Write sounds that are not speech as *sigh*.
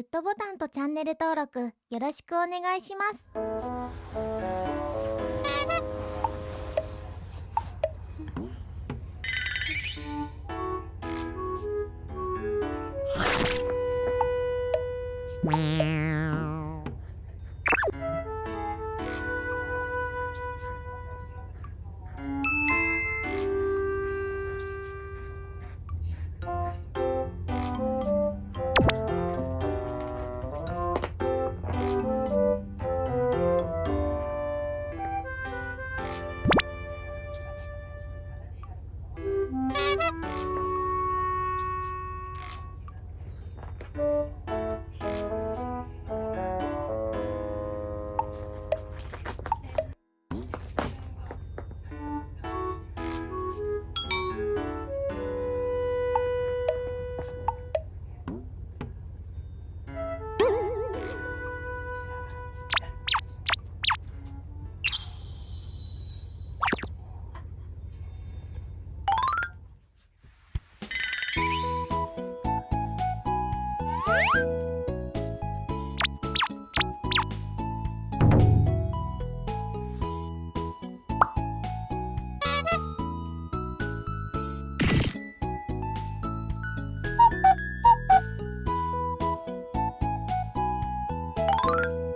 グッドボタンとチャンネル登録よろしくお願いします。Meow. *laughs* you.